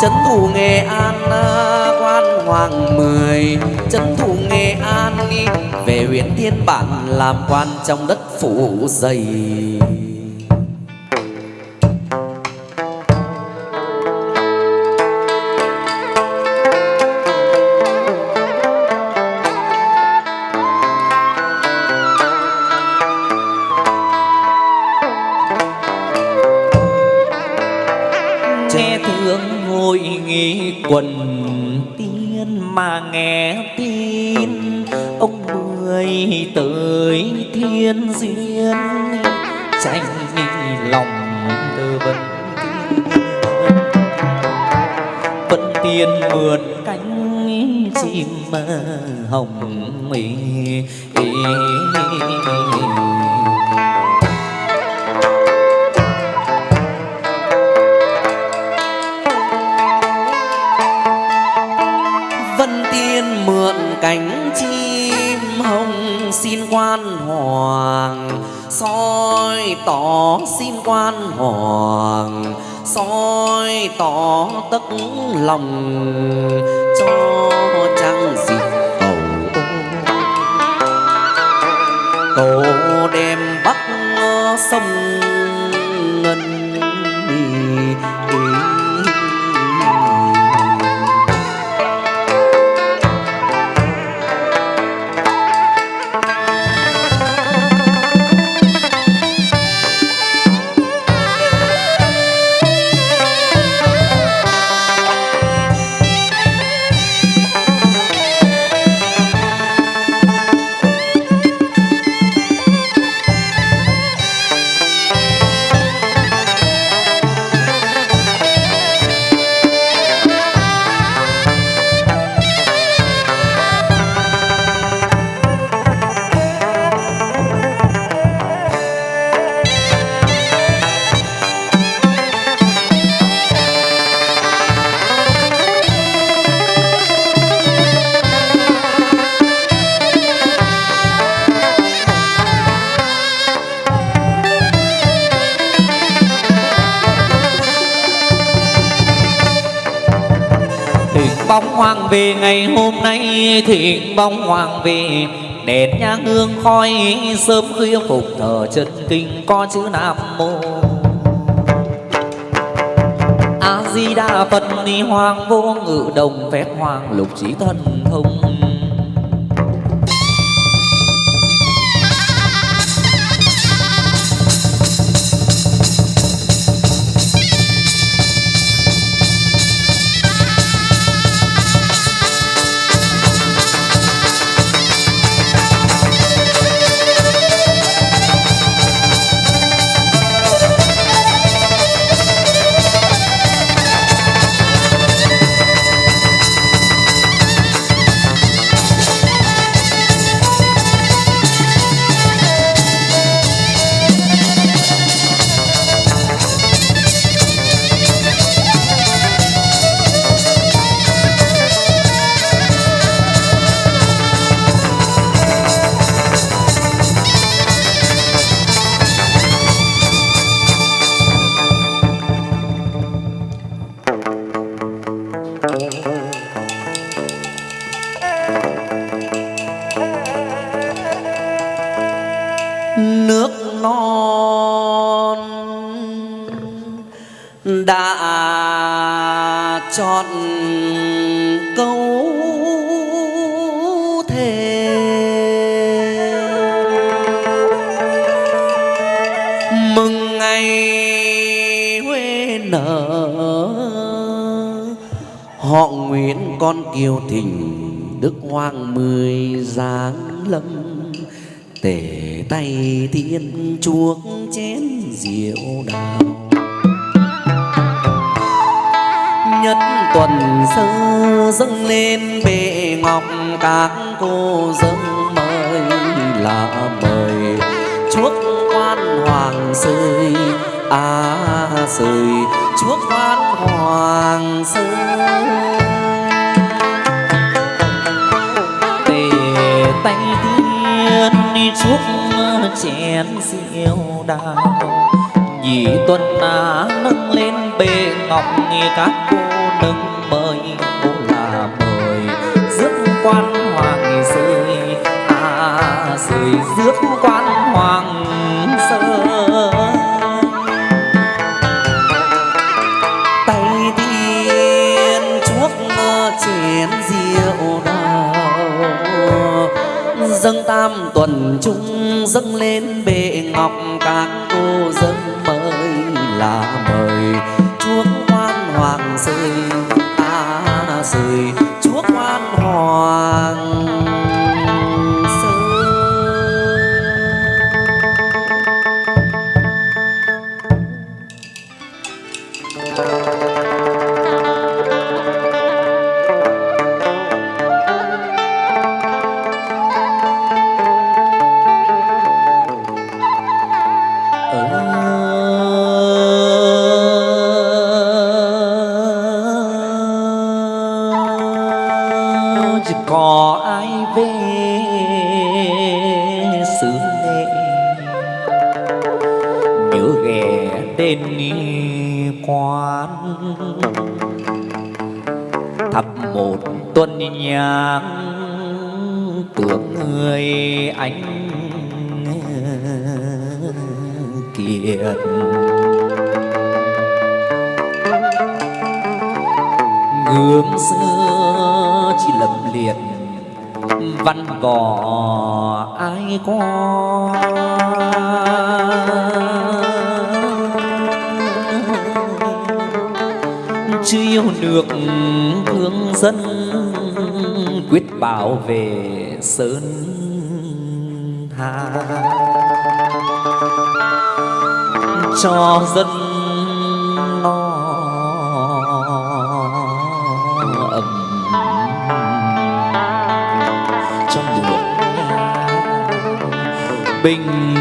trấn thủ nghệ an à, quan hoàng mười. Trấn thủ nghệ an, về huyện thiên bản, làm quan trong đất phủ dày. Tôi nghĩ quần tiên mà nghe tin ông mười tới thiên duyên tranh lòng tư vấn vẫn tiên mượn cánh chim hồng ý, soi tỏ xin quan hoàng, soi tỏ tất lòng, cho chẳng dịp cầu cầu đem bắc sông bóng hoàng về, ngày hôm nay thịnh bóng hoàng về. Đèn nhang hương khói sớm khuya phục thờ chân kinh, có chữ nam mô. A di đà phật, ni hoàng vô ngự đồng phép hoàng lục trí thần thông. Non đã chọn câu thề. Mừng ngày huế nở, họ nguyễn con kiều thình đức hoàng mười giáng lâm, tề tay thiên chuốc chén rượu đào. Nhất tuần sơ dâng lên bệ ngọc, các cô dâng mời là mời. Chuốc quan hoàng sơi à sơi. Chuốc quan hoàng sơi. Tề tay tiên đi chuốc chén rượu đào nhị tuần á nâng lên bề ngọc nghe các cô nâng mời cô là mời. Rước quan hoàng rơi à rơi rước quan hoàng rơi tay tiên chuốc chén rượu đào dâng tam tuần chung dâng lên bệ ngọc, các cô dâng mời là mời. Chuông quan hoàng rơi, ta rơi. Thập một tuần nhang tưởng người anh kiệt. Gương xưa chỉ lầm liệt, văn vò ai có? Chưa yêu nước thương dân quyết bảo vệ sơn hà. Cho dân no ấm trong nước bình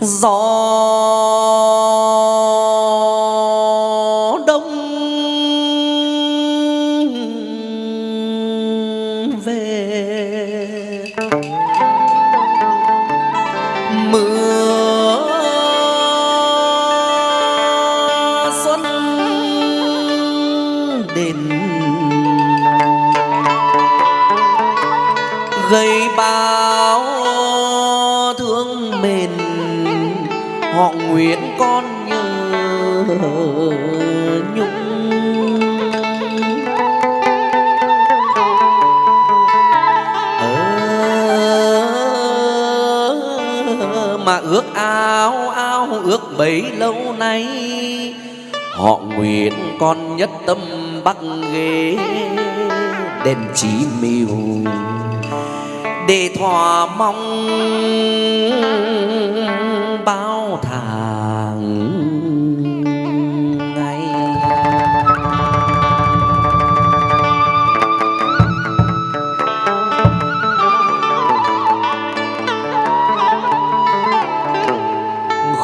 gió đông về. Mưa xuân đến. Gây bao họ nguyện con nhớ nhung. Ờ, mà ước ao ao ước bấy lâu nay họ nguyện con nhất tâm bắc ghế đền chí miêu để thỏa mong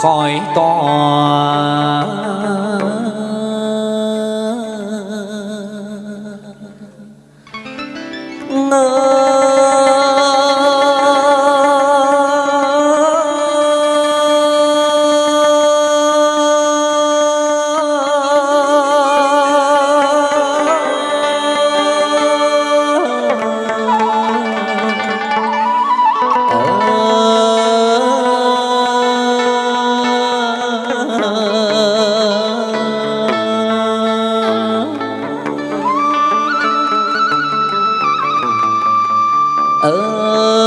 khỏi tòa ở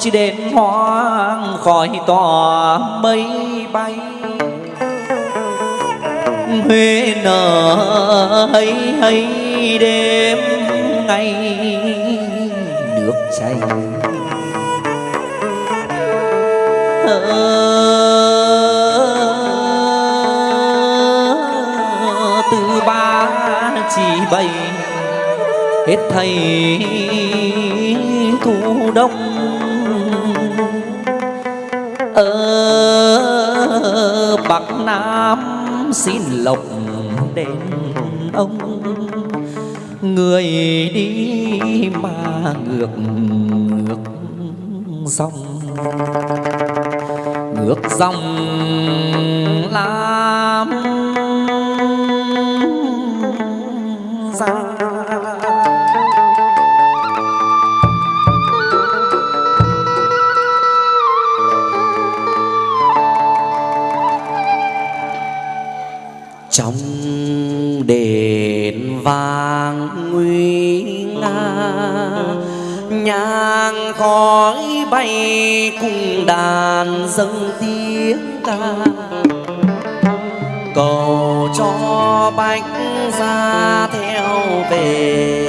chỉ đến hoang khỏi tỏa mây bay. Huế nở hay hay đêm ngày nước chảy. Ờ, vậy hết thầy thu đông. Ở bắc nam xin lộc đến ông. Người đi mà ngược ngược dòng. Ngược dòng lam trong đền vàng nguy nga, nhang khói bay cùng đàn dâng tiếng ca. Cầu cho bách ra theo về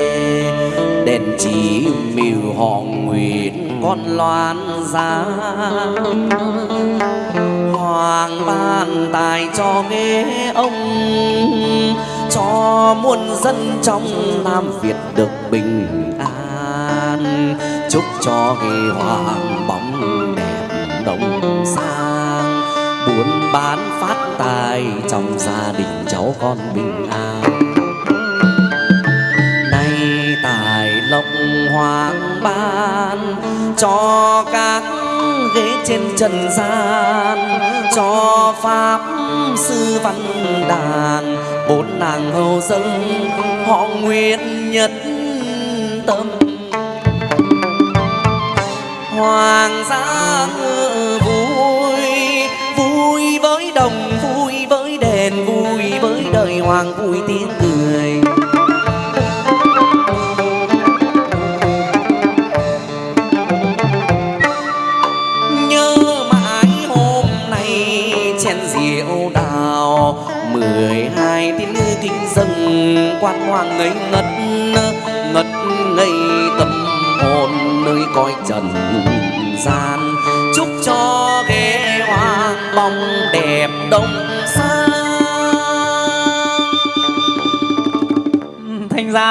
đèn chỉ mỉu họ nguyện con loan ra hoàng ban tài cho nghe ông, cho muôn dân trong nam việt được bình an. Chúc cho nghe hoàng bóng đẹp đồng sang, buôn bán phát tài trong gia đình cháu con bình an. Nay tài lộc hoàng ban cho các ghế trên trần gian, cho pháp sư văn đàn. Bốn nàng hầu dân, họ nguyện nhất tâm. Hoàng gia vui vui với đồng, vui với đền, vui với đời hoàng, vui tiếng cười ngài tin kinh dâng quan hoàng ngây ngất ngất ngây tâm hồn nơi cõi trần gian. Chúc cho ghế hoàng bóng đẹp đông xa. Thành ra